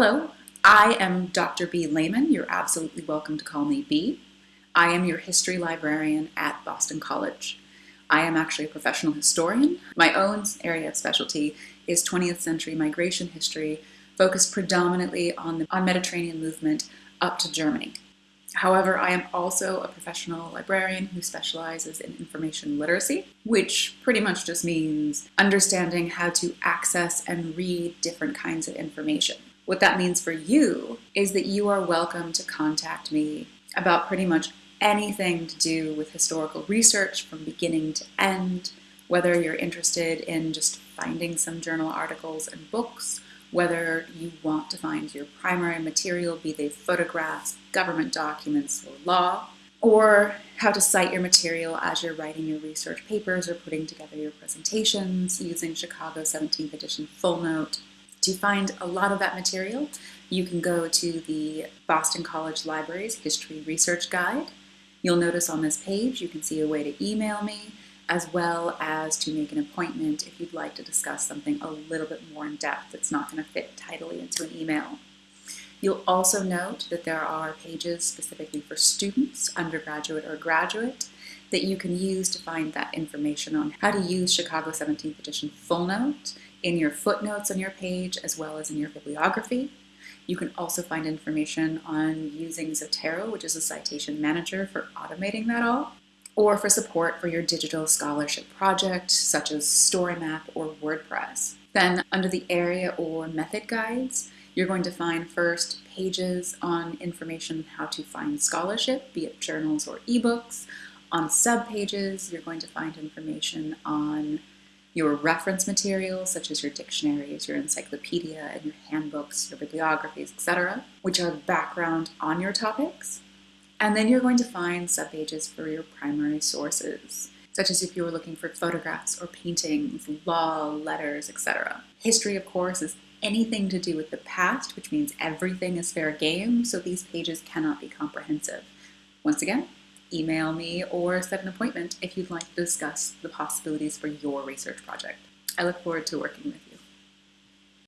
Hello, I am Dr. B. Lehman. You're absolutely welcome to call me B. I am your history librarian at Boston College. I am actually a professional historian. My own area of specialty is 20th century migration history, focused predominantly on the on Mediterranean movement up to Germany. However, I am also a professional librarian who specializes in information literacy, which pretty much just means understanding how to access and read different kinds of information. What that means for you is that you are welcome to contact me about pretty much anything to do with historical research from beginning to end, whether you're interested in just finding some journal articles and books, whether you want to find your primary material, be they photographs, government documents, or law, or how to cite your material as you're writing your research papers or putting together your presentations using Chicago 17th edition full note. To find a lot of that material, you can go to the Boston College Library's History Research Guide. You'll notice on this page you can see a way to email me, as well as to make an appointment if you'd like to discuss something a little bit more in depth that's not going to fit tidily into an email. You'll also note that there are pages specifically for students, undergraduate or graduate, that you can use to find that information on how to use Chicago 17th edition full note in your footnotes on your page as well as in your bibliography. You can also find information on using Zotero, which is a citation manager for automating that all or for support for your digital scholarship project, such as StoryMap or WordPress. Then under the area or method guides, you're going to find first pages on information on how to find scholarship, be it journals or ebooks. On subpages, you're going to find information on your reference materials, such as your dictionaries, your encyclopedia, and your handbooks, your bibliographies, etc., which are background on your topics. And then you're going to find subpages for your primary sources, such as if you were looking for photographs or paintings, law, letters, etc. History, of course, is anything to do with the past, which means everything is fair game, so these pages cannot be comprehensive. Once again, email me or set an appointment if you'd like to discuss the possibilities for your research project. I look forward to working with you.